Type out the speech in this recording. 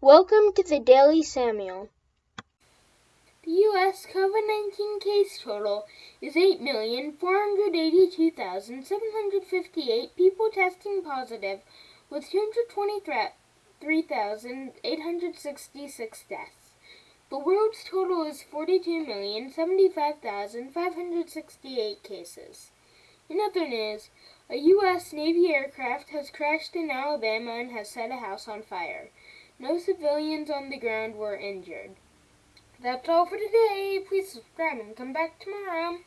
Welcome to the Daily Samuel. The U.S. COVID 19 case total is 8,482,758 people testing positive, with 223,866 deaths. The world's total is 42,075,568 cases. In other news, a U.S. Navy aircraft has crashed in Alabama and has set a house on fire. No civilians on the ground were injured. That's all for today. Please subscribe and come back tomorrow.